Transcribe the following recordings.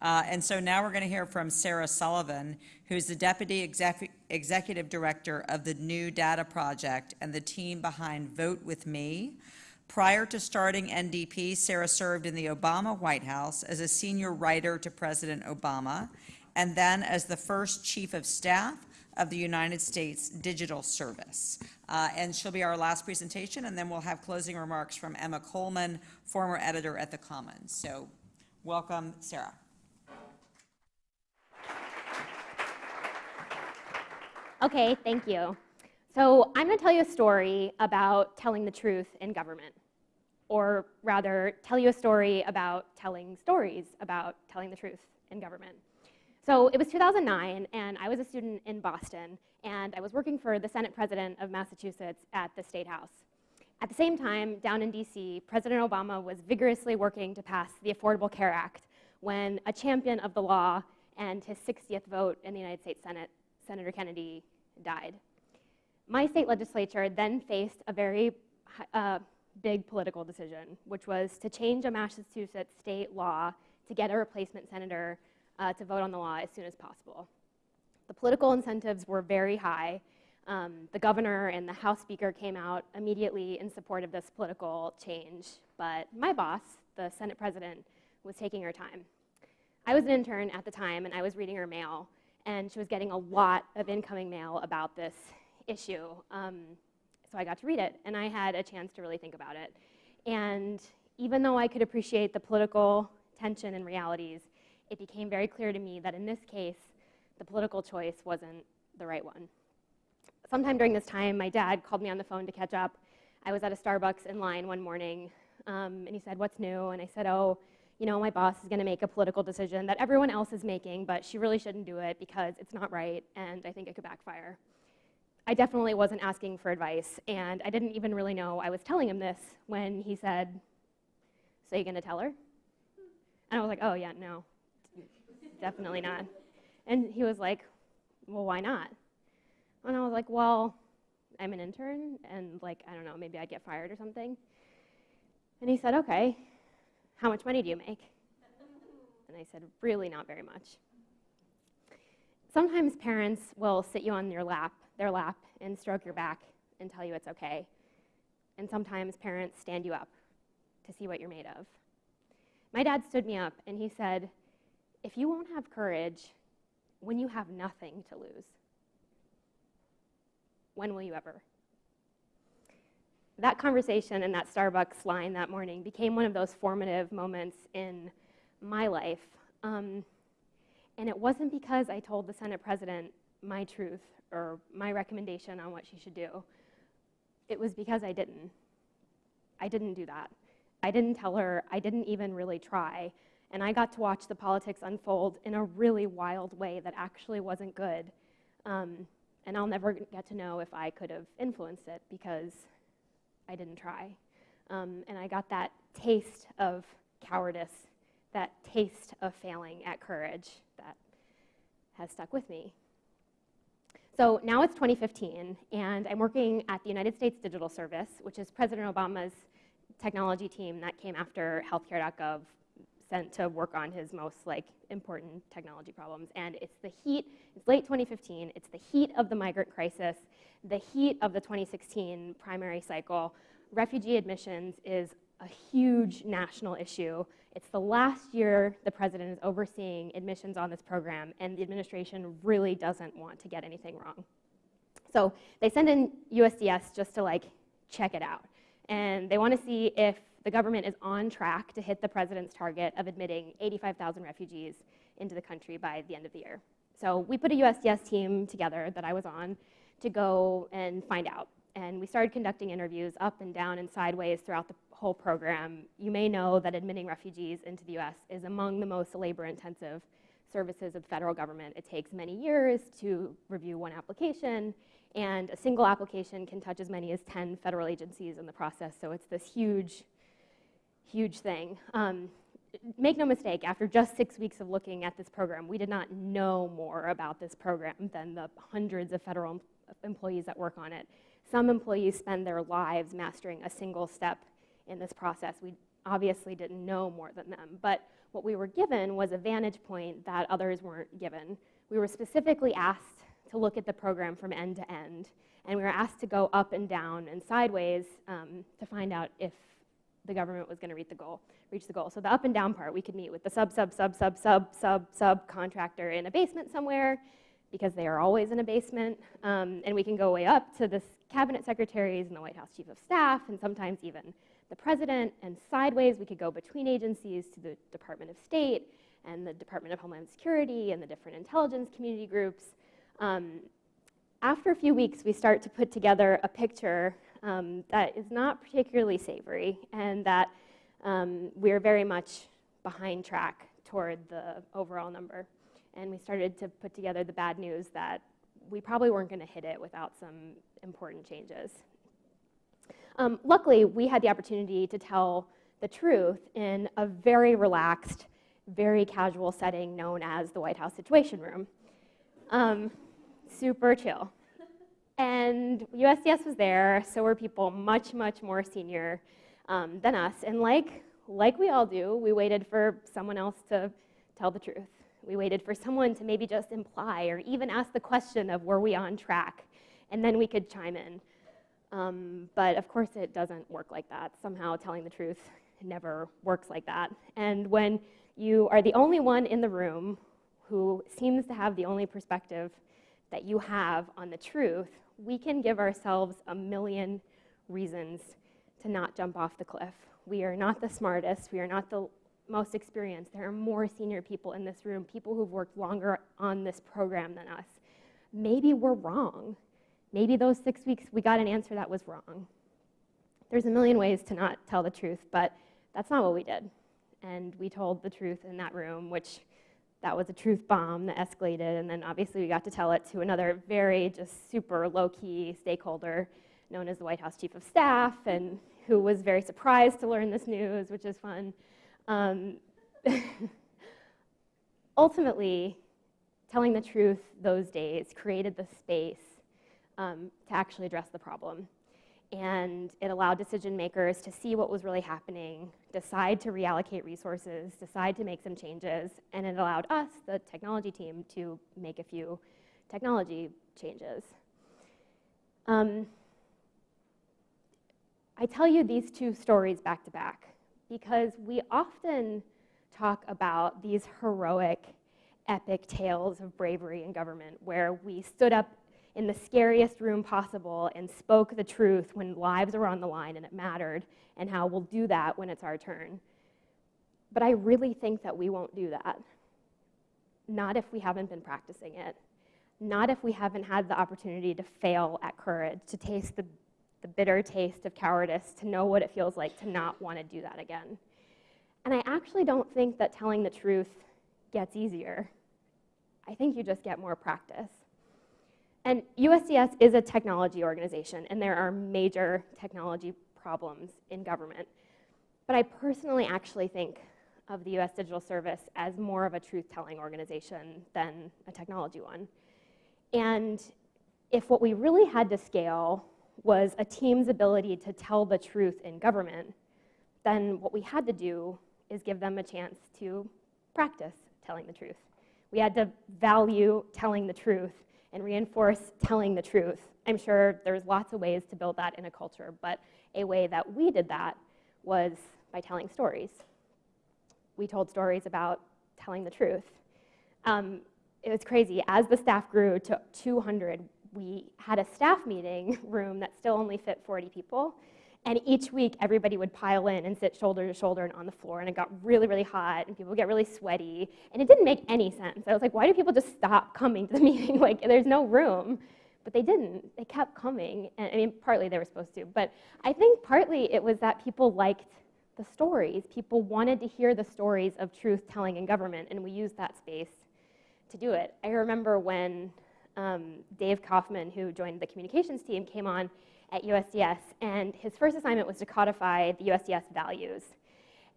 Uh, And so now we're going to hear from Sarah Sullivan, who's the Deputy Exec- Executive Director of the New Data Project and the team behind Vote With Me. Prior to starting NDP, Sarah served in the Obama White House as a senior writer to President Obama, and then as the first Chief of Staff of the United States Digital Service. Uh, And she'll be our last presentation, and then we'll have closing remarks from Emma Coleman, former editor at The Commons. So welcome, Sarah. Okay, thank you. So I'm going to tell you a story about telling the truth in government, or rather, tell you a story about telling stories about telling the truth in government. So it was 2009, and I was a student in Boston, and I was working for the Senate President of Massachusetts at the State House. At the same time, down in DC, President Obama was vigorously working to pass the Affordable Care Act when a champion of the law and his 60th vote in the United States Senate, Senator Kennedy, died. My state legislature then faced a very uh, big political decision, which was to change a Massachusetts state law to get a replacement senator uh, to vote on the law as soon as possible. The political incentives were very high. Um, the governor and the House Speaker came out immediately in support of this political change, but my boss, the Senate President, was taking her time. I was an intern at the time, and I was reading her mail, and she was getting a lot of incoming mail about this issue. Um, so I got to read it, and I had a chance to really think about it. And even though I could appreciate the political tension and realities, it became very clear to me that in this case, the political choice wasn't the right one. Sometime during this time, my dad called me on the phone to catch up. I was at a Starbucks in line one morning, um, and he said, What's new? And I said, Oh, you know, my boss is going to make a political decision that everyone else is making, but she really shouldn't do it because it's not right, and I think it could backfire. I definitely wasn't asking for advice, and I didn't even really know I was telling him this when he said, So you're going to tell her? And I was like, Oh, yeah, no, definitely not. And he was like, Well, why not? And I was like, Well, I'm an intern, and like, I don't know, maybe I'd get fired or something. And he said, Okay, how much money do you make? And I said, Really not very much. Sometimes parents will sit you on your lap, their lap and stroke your back and tell you it's okay. And sometimes parents stand you up to see what you're made of. My dad stood me up and he said, If you won't have courage when you have nothing to lose, when will you ever? That conversation and that Starbucks line that morning became one of those formative moments in my life. Um, and it wasn't because I told the Senate president my truth or my recommendation on what she should do. It was because I didn't. I didn't do that. I didn't tell her, I didn't even really try. And I got to watch the politics unfold in a really wild way that actually wasn't good. Um, and I'll never get to know if I could have influenced it because I didn't try. Um, and I got that taste of cowardice, that taste of failing at courage that has stuck with me. So now it's 2015, and I'm working at the United States Digital Service, which is President Obama's technology team that came after healthcare.gov sent to work on his most like important technology problems. And it's the heat, it's late 2015, it's the heat of the migrant crisis, the heat of the 2016 primary cycle. Refugee admissions is a huge national issue. It's the last year the president is overseeing admissions on this program, and the administration really doesn't want to get anything wrong. So they send in USDS just to like check it out. And they want to see if the government is on track to hit the president's target of admitting 85,000 refugees into the country by the end of the year. So we put a USDS team together that I was on to go and find out. And we started conducting interviews up and down and sideways throughout the whole program. You may know that admitting refugees into the US is among the most labor intensive services of the federal government. It takes many years to review one application, and a single application can touch as many as 10 federal agencies in the process. So it's this huge, huge thing. Um, make no mistake, after just six weeks of looking at this program, we did not know more about this program than the hundreds of federal employees that work on it. Some employees spend their lives mastering a single step in this process. We obviously didn't know more than them. But what we were given was a vantage point that others weren't given. We were specifically asked to look at the program from end to end, and we were asked to go up and down and sideways um, to find out if the government was going to reach the goal. Reach the goal. So the up and down part, we could meet with the sub, sub, sub, sub, sub, sub, sub contractor in a basement somewhere, because they are always in a basement, um, and we can go way up to the cabinet secretaries and the White House chief of staff, and sometimes even the president, and sideways we could go between agencies to the Department of State and the Department of Homeland Security and the different intelligence community groups. Um, after a few weeks, we start to put together a picture um, that is not particularly savory and that um, we're very much behind track toward the overall number. And we started to put together the bad news that we probably weren't going to hit it without some important changes. Um, luckily, we had the opportunity to tell the truth in a very relaxed, very casual setting known as the White House Situation Room. Um, super chill. And USDS was there, so were people much, much more senior um, than us. And like, like we all do, we waited for someone else to tell the truth. We waited for someone to maybe just imply or even ask the question of were we on track, and then we could chime in. Um, but of course, it doesn't work like that. Somehow, telling the truth never works like that. And when you are the only one in the room who seems to have the only perspective that you have on the truth, we can give ourselves a million reasons to not jump off the cliff. We are not the smartest, we are not the most experienced. There are more senior people in this room, people who've worked longer on this program than us. Maybe we're wrong. Maybe those six weeks we got an answer that was wrong. There's a million ways to not tell the truth, but that's not what we did. And we told the truth in that room, which that was a truth bomb that escalated, and then obviously we got to tell it to another very just super low-key stakeholder known as the White House Chief of Staff, and who was very surprised to learn this news, which is fun. Um, ultimately, telling the truth those days created the space um, to actually address the problem. And it allowed decision makers to see what was really happening, decide to reallocate resources, decide to make some changes, and it allowed us, the technology team, to make a few technology changes. Um, I tell you these two stories back to back because we often talk about these heroic, epic tales of bravery in government where we stood up in the scariest room possible and spoke the truth when lives were on the line and it mattered, and how we'll do that when it's our turn. But I really think that we won't do that. Not if we haven't been practicing it. Not if we haven't had the opportunity to fail at courage, to taste the, the bitter taste of cowardice, to know what it feels like to not want to do that again. And I actually don't think that telling the truth gets easier. I think you just get more practice. And USDS is a technology organization, and there are major technology problems in government. But I personally actually think of the US Digital Service as more of a truth-telling organization than a technology one. And if what we really had to scale was a team's ability to tell the truth in government, then what we had to do is give them a chance to practice telling the truth. We had to value telling the truth and reinforce telling the truth. I'm sure there's lots of ways to build that in a culture, but a way that we did that was by telling stories. We told stories about telling the truth. Um, it was crazy. As the staff grew to 200, we had a staff meeting room that still only fit 40 people, and each week, everybody would pile in and sit shoulder to shoulder and on the floor, and it got really, really hot, and people would get really sweaty, and it didn't make any sense. I was like, why do people just stop coming to the meeting? like, there's no room. But they didn't. They kept coming. And I mean, partly they were supposed to, but I think partly it was that people liked the stories. People wanted to hear the stories of truth telling in government, and we used that space to do it. I remember when um, Dave Kaufman, who joined the communications team, came on at USDS, and his first assignment was to codify the USDS values.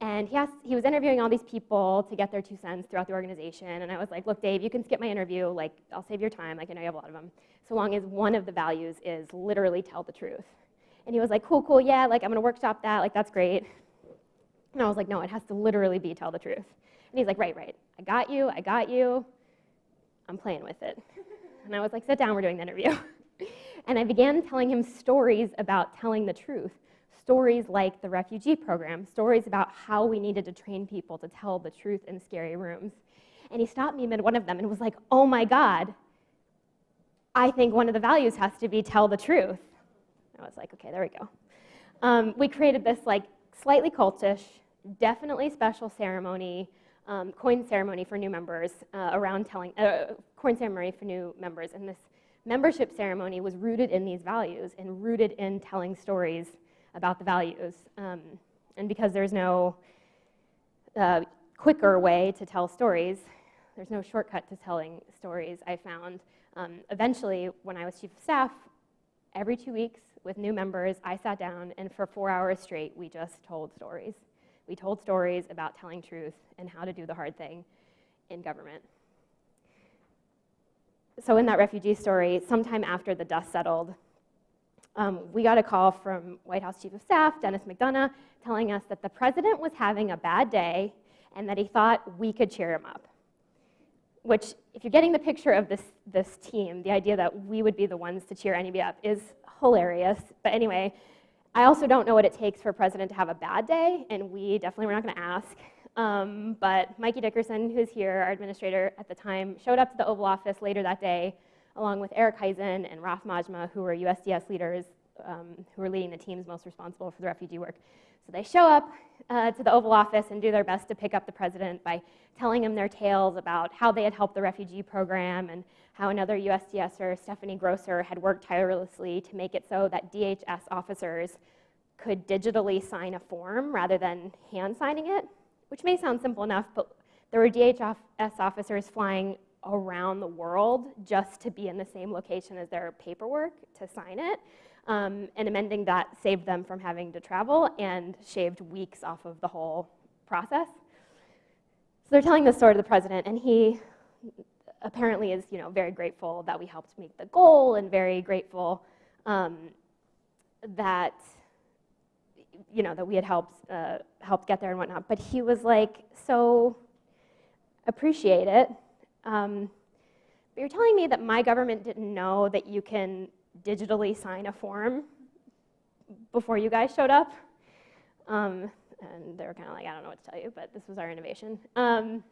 And he, asked, he was interviewing all these people to get their two cents throughout the organization, and I was like, look, Dave, you can skip my interview, like, I'll save your time, like, I know you have a lot of them, so long as one of the values is literally tell the truth. And he was like, cool, cool, yeah, like, I'm gonna workshop that, like, that's great. And I was like, no, it has to literally be tell the truth. And he's like, right, right, I got you, I got you. I'm playing with it. And I was like, sit down, we're doing the interview. and I began telling him stories about telling the truth. Stories like the refugee program, stories about how we needed to train people to tell the truth in scary rooms. And he stopped me mid one of them and was like, oh my God, I think one of the values has to be tell the truth. I was like, okay, there we go. Um, we created this like slightly cultish, definitely special ceremony, um, coin ceremony for new members uh, around telling, uh, coin ceremony for new members. And this membership ceremony was rooted in these values and rooted in telling stories about the values. Um, and because there's no uh, quicker way to tell stories, there's no shortcut to telling stories, I found. Um, eventually, when I was chief of staff, every two weeks with new members, I sat down and for four hours straight, we just told stories. We told stories about telling truth and how to do the hard thing in government. So in that refugee story, sometime after the dust settled, um, we got a call from White House Chief of Staff, Denis McDonough, telling us that the president was having a bad day and that he thought we could cheer him up. Which, if you're getting the picture of this, this team, the idea that we would be the ones to cheer anybody up is hilarious. But anyway, I also don't know what it takes for a president to have a bad day, and we definitely were not going to ask. Um, but Mikey Dickerson, who's here, our administrator at the time, showed up to the Oval Office later that day, along with Eric Hysen and Raf Majma, who were USDS leaders um, who were leading the teams most responsible for the refugee work. So they show up uh, to the Oval Office and do their best to pick up the president by telling him their tales about how they had helped the refugee program and how another USDSer, Stephanie Grosser, had worked tirelessly to make it so that DHS officers could digitally sign a form rather than hand signing it, which may sound simple enough, but there were DHS officers flying around the world just to be in the same location as their paperwork to sign it. Um, and amending that saved them from having to travel and shaved weeks off of the whole process. So they're telling this story to the president, and he apparently is you know, very grateful that we helped make the goal and very grateful um, that, you know, that we had helped, uh, helped get there and whatnot. But he was like, so appreciate it. Um, but you're telling me that my government didn't know that you can digitally sign a form before you guys showed up? Um, and they were kind of like, I don't know what to tell you, but this was our innovation. Um,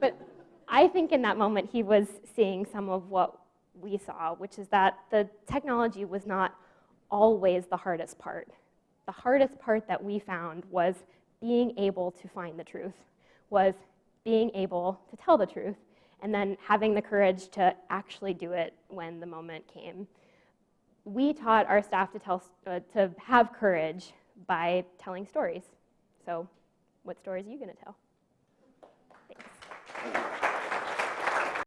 but I think in that moment he was seeing some of what we saw, which is that the technology was not always the hardest part. The hardest part that we found was being able to find the truth, was being able to tell the truth, and then having the courage to actually do it when the moment came. We taught our staff to, tell, uh, to have courage by telling stories. So what stories are you going to tell? Thanks.